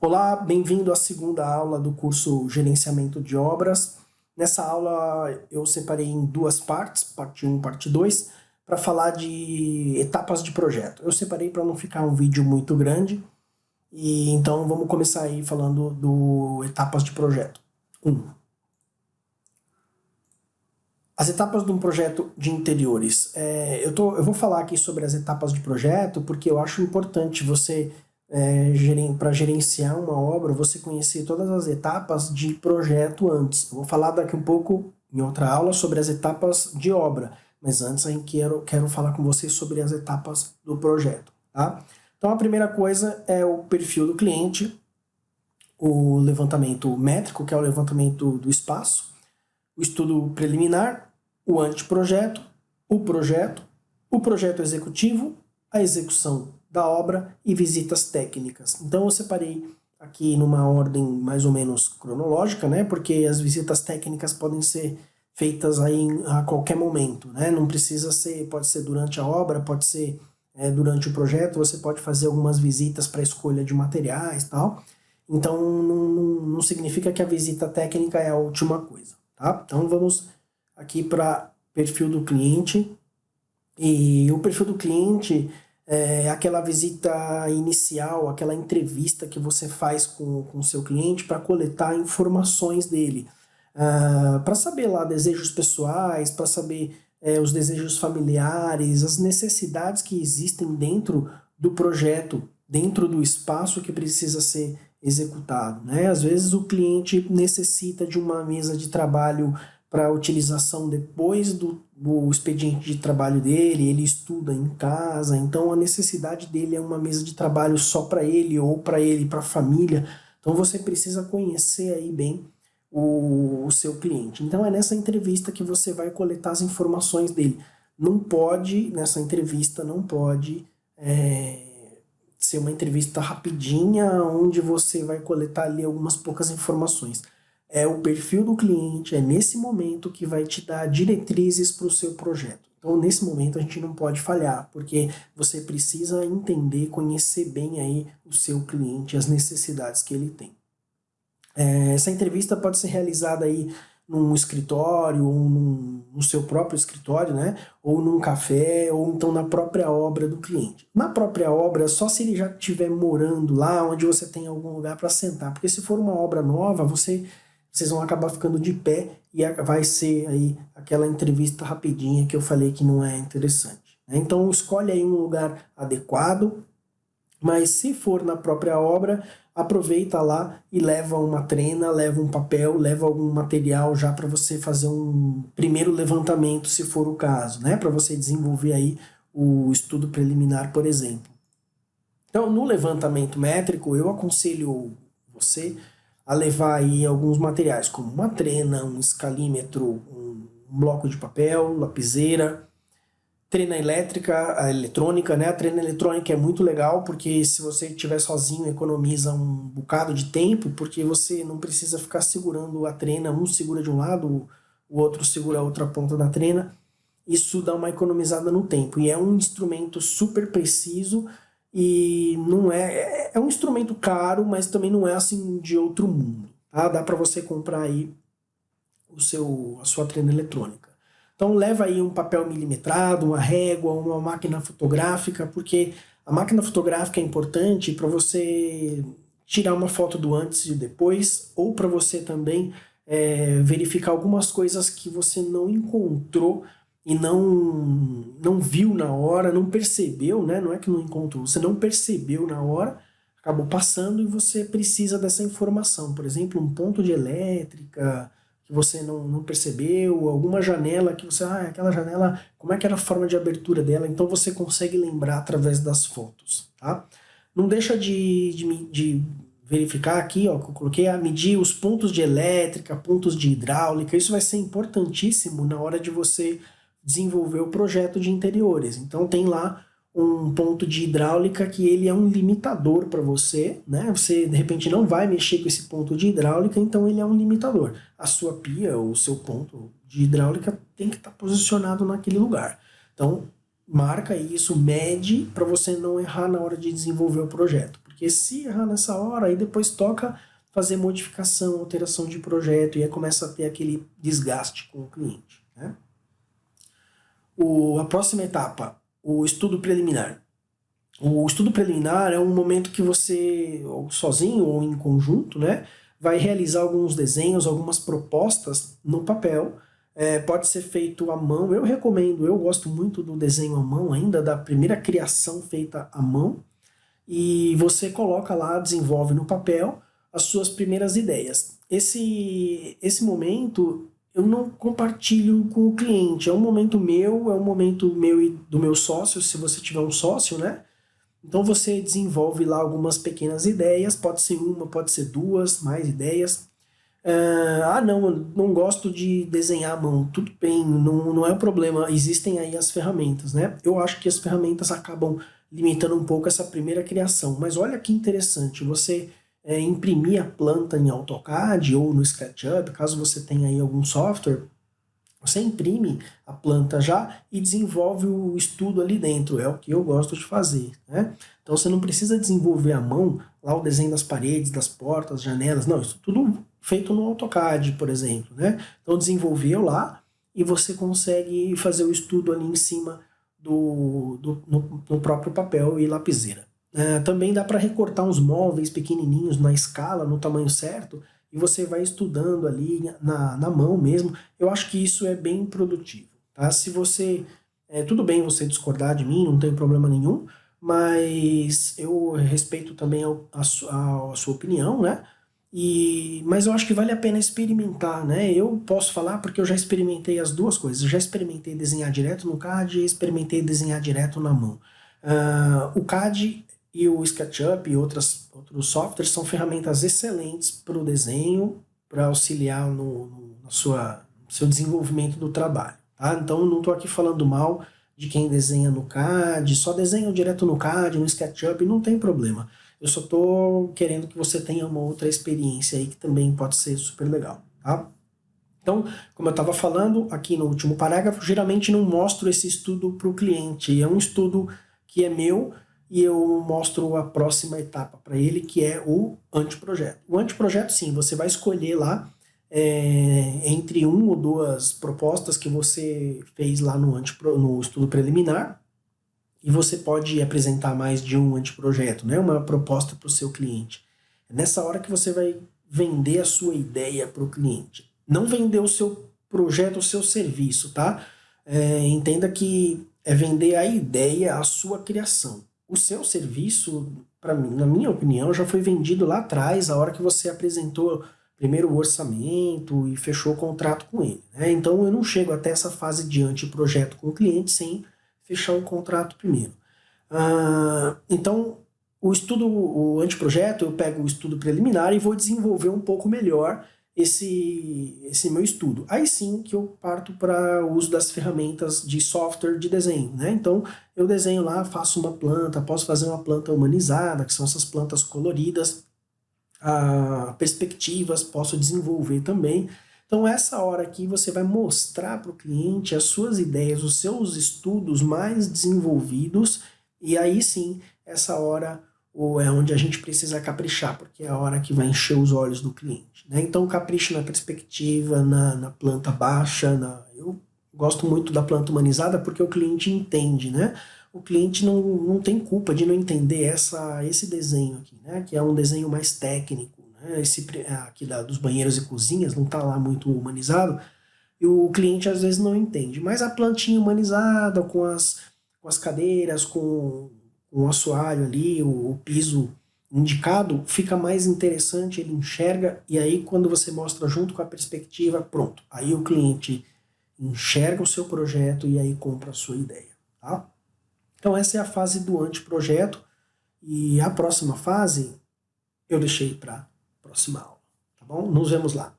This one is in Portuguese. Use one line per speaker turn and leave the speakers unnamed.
Olá, bem-vindo à segunda aula do curso Gerenciamento de Obras. Nessa aula eu separei em duas partes, parte 1 e parte 2, para falar de etapas de projeto. Eu separei para não ficar um vídeo muito grande, e então vamos começar aí falando do etapas de projeto. 1. As etapas de um projeto de interiores. É, eu, tô, eu vou falar aqui sobre as etapas de projeto porque eu acho importante você é, para gerenciar uma obra, você conhecer todas as etapas de projeto antes. Eu vou falar daqui um pouco, em outra aula, sobre as etapas de obra, mas antes eu quero, quero falar com vocês sobre as etapas do projeto. Tá? Então a primeira coisa é o perfil do cliente, o levantamento métrico, que é o levantamento do espaço, o estudo preliminar, o anteprojeto, o projeto, o projeto executivo, a execução da obra e visitas técnicas. Então eu separei aqui numa ordem mais ou menos cronológica, né? Porque as visitas técnicas podem ser feitas aí a qualquer momento, né? Não precisa ser, pode ser durante a obra, pode ser é, durante o projeto, você pode fazer algumas visitas para escolha de materiais e tal. Então não, não, não significa que a visita técnica é a última coisa, tá? Então vamos aqui para perfil do cliente. E o perfil do cliente é, aquela visita inicial, aquela entrevista que você faz com o seu cliente para coletar informações dele. Uh, ah, para saber lá desejos pessoais, para saber é, os desejos familiares, as necessidades que existem dentro do projeto, dentro do espaço que precisa ser executado. Né? Às vezes o cliente necessita de uma mesa de trabalho para utilização depois do, do expediente de trabalho dele, ele estuda em casa, então a necessidade dele é uma mesa de trabalho só para ele ou para ele para a família. Então você precisa conhecer aí bem o, o, seu cliente. Então é nessa entrevista que você vai coletar as informações dele. Não pode, nessa entrevista, não pode é, ser uma entrevista rapidinha, onde você vai coletar ali algumas poucas informações é o perfil do cliente, é nesse momento que vai te dar diretrizes para o seu projeto. Então, nesse momento, a gente não pode falhar, porque você precisa entender, conhecer bem aí o seu cliente, as necessidades que ele tem. É, essa entrevista pode ser realizada aí num escritório, ou num, no seu próprio escritório, né? ou num café, ou então na própria obra do cliente. Na própria obra, só se ele já estiver morando lá, onde você tem algum lugar para sentar, porque se for uma obra nova, você vocês vão acabar ficando de pé e vai ser aí aquela entrevista rapidinha que eu falei que não é interessante. Né? Então escolhe aí um lugar adequado, mas se for na própria obra, aproveita lá e leva uma trena, leva um papel, leva algum material já para você fazer um primeiro levantamento, se for o caso, né? para você desenvolver aí o estudo preliminar, por exemplo. Então, no levantamento métrico, eu aconselho você a levar aí alguns materiais, como uma trena, um escalímetro, um bloco de papel, lapiseira, trena elétrica, a eletrônica, né? A trena eletrônica é muito legal porque se você estiver sozinho economiza um bocado de tempo, porque você não precisa ficar segurando a trena, um segura de um lado, o outro segura a outra ponta da trena. Isso dá uma economizada no tempo e é um instrumento super preciso e não é, é, é um instrumento caro, mas também não é assim de outro mundo, tá? Dá para você comprar aí o seu, a sua trena eletrônica. Então leva aí um papel milimetrado, uma régua, uma máquina fotográfica, porque a máquina fotográfica é importante para você tirar uma foto do antes e depois, ou para você também é, verificar algumas coisas que você não encontrou e não, não viu na hora, não percebeu, né? não é que não encontrou, você não percebeu na hora, acabou passando e você precisa dessa informação. Por exemplo, um ponto de elétrica que você não, não percebeu, alguma janela que você, ah, aquela janela, como é que era a forma de abertura dela? Então você consegue lembrar através das fotos, tá? Não deixa de, de, de verificar aqui, ó, que eu coloquei a medir os pontos de elétrica, pontos de hidráulica, isso vai ser importantíssimo na hora de você desenvolver o projeto de interiores. Então tem lá um ponto de hidráulica que ele é um limitador para você, né? Você de repente não vai mexer com esse ponto de hidráulica, então ele é um limitador. A sua pia ou o seu ponto de hidráulica tem que estar tá posicionado naquele lugar. Então marca isso, mede para você não errar na hora de desenvolver o projeto, porque se errar nessa hora, aí depois toca fazer modificação, alteração de projeto, e aí começa a ter aquele desgaste com o cliente. Né? O, a próxima etapa, o estudo preliminar. O estudo preliminar é um momento que você, ou sozinho ou em conjunto, né, vai realizar alguns desenhos, algumas propostas no papel, é, pode ser feito à mão, eu recomendo, eu gosto muito do desenho à mão ainda, da primeira criação feita à mão, e você coloca lá, desenvolve no papel as suas primeiras ideias. Esse, esse momento eu não compartilho com o cliente, é um momento meu, é um momento meu e do meu sócio, se você tiver um sócio, né? Então você desenvolve lá algumas pequenas ideias, pode ser uma, pode ser duas, mais ideias. Uh, ah não, não gosto de desenhar à mão, tudo bem, não, não é um problema, existem aí as ferramentas, né? Eu acho que as ferramentas acabam limitando um pouco essa primeira criação, mas olha que interessante, você é, imprimir a planta em AutoCAD ou no SketchUp, caso você tenha aí algum software, você imprime a planta já e desenvolve o estudo ali dentro, é o que eu gosto de fazer. Né? Então você não precisa desenvolver à mão lá o desenho das paredes, das portas, janelas, não, isso tudo feito no AutoCAD, por exemplo. Né? Então desenvolveu lá e você consegue fazer o estudo ali em cima do, do no, no próprio papel e lapiseira. É, também dá para recortar uns móveis pequenininhos na escala, no tamanho certo, e você vai estudando ali na, na mão mesmo. Eu acho que isso é bem produtivo. Tá? Se você... É, tudo bem você discordar de mim, não tem problema nenhum, mas eu respeito também a, a, a, sua opinião, né? E, mas eu acho que vale a pena experimentar, né? Eu posso falar porque eu já experimentei as duas coisas. Eu já experimentei desenhar direto no CAD e experimentei desenhar direto na mão. Uh, o CAD e o SketchUp e outras, outros softwares são ferramentas excelentes para o desenho, para auxiliar no, no, sua, seu desenvolvimento do trabalho. Tá? Então não estou aqui falando mal de quem desenha no CAD, só desenha direto no CAD, no SketchUp, não tem problema. Eu só estou querendo que você tenha uma outra experiência aí que também pode ser super legal. Tá? Então, como eu estava falando aqui no último parágrafo, geralmente não mostro esse estudo para o cliente. É um estudo que é meu, e eu mostro a próxima etapa para ele, que é o anteprojeto. O anteprojeto, sim, você vai escolher lá é, entre uma ou duas propostas que você fez lá no, no estudo preliminar, e você pode apresentar mais de um anteprojeto, né? uma proposta para o seu cliente. É nessa hora que você vai vender a sua ideia para o cliente. Não vender o seu projeto, o seu serviço, tá? É, entenda que é vender a ideia, a sua criação o seu serviço, para mim, na minha opinião, já foi vendido lá atrás, a hora que você apresentou primeiro o orçamento e fechou o contrato com ele. Né? Então eu não chego até essa fase de anteprojeto com o cliente sem fechar o contrato primeiro. Ah, então o estudo, o anteprojeto, eu pego o estudo preliminar e vou desenvolver um pouco melhor esse, esse meu estudo. Aí sim que eu parto para o uso das ferramentas de software de desenho. Né? Então eu desenho lá, faço uma planta, posso fazer uma planta humanizada, que são essas plantas coloridas, ah, perspectivas, posso desenvolver também. Então essa hora aqui você vai mostrar para o cliente as suas ideias, os seus estudos mais desenvolvidos, e aí sim, essa hora ou é onde a gente precisa caprichar, porque é a hora que vai encher os olhos do cliente. Né? Então capricho na perspectiva, na, na planta baixa, na... eu gosto muito da planta humanizada porque o cliente entende, né? O cliente não, não tem culpa de não entender essa, esse desenho aqui, né? Que é um desenho mais técnico, né? Esse aqui da, dos banheiros e cozinhas não está lá muito humanizado, e o cliente às vezes não entende. Mas a plantinha humanizada, com as, com as cadeiras, com um assoalho ali, o, o piso indicado, fica mais interessante, ele enxerga, e aí quando você mostra junto com a perspectiva, pronto, aí o cliente enxerga o seu projeto e aí compra a sua ideia, tá? Então essa é a fase do anteprojeto, e a próxima fase eu deixei para próxima aula, tá bom? Nos vemos lá.